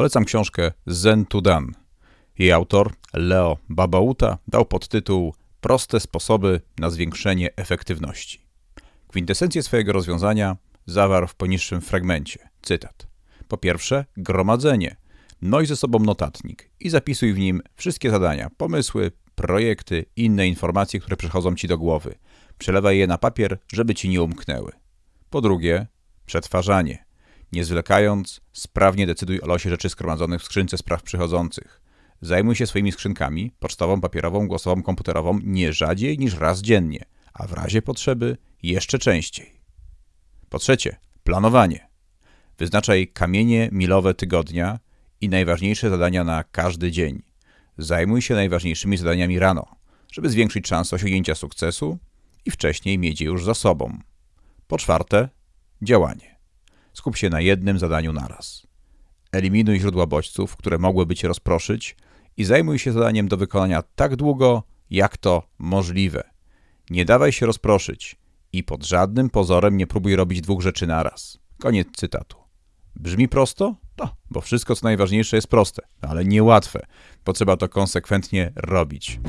Polecam książkę Zen to Done. Jej autor, Leo Babauta, dał podtytuł Proste sposoby na zwiększenie efektywności. Kwintesencję swojego rozwiązania zawarł w poniższym fragmencie. Cytat. Po pierwsze, gromadzenie. Noś ze sobą notatnik i zapisuj w nim wszystkie zadania, pomysły, projekty inne informacje, które przychodzą ci do głowy. Przelewaj je na papier, żeby ci nie umknęły. Po drugie, przetwarzanie. Nie zwlekając, sprawnie decyduj o losie rzeczy skromadzonych w skrzynce spraw przychodzących. Zajmuj się swoimi skrzynkami, pocztową, papierową, głosową, komputerową, nie rzadziej niż raz dziennie, a w razie potrzeby jeszcze częściej. Po trzecie, planowanie. Wyznaczaj kamienie milowe tygodnia i najważniejsze zadania na każdy dzień. Zajmuj się najważniejszymi zadaniami rano, żeby zwiększyć szansę osiągnięcia sukcesu i wcześniej mieć je już za sobą. Po czwarte, działanie. Skup się na jednym zadaniu naraz. Eliminuj źródła bodźców, które mogłyby cię rozproszyć i zajmuj się zadaniem do wykonania tak długo, jak to możliwe. Nie dawaj się rozproszyć i pod żadnym pozorem nie próbuj robić dwóch rzeczy naraz. Koniec cytatu. Brzmi prosto? No, bo wszystko co najważniejsze jest proste, ale niełatwe, bo trzeba to konsekwentnie robić.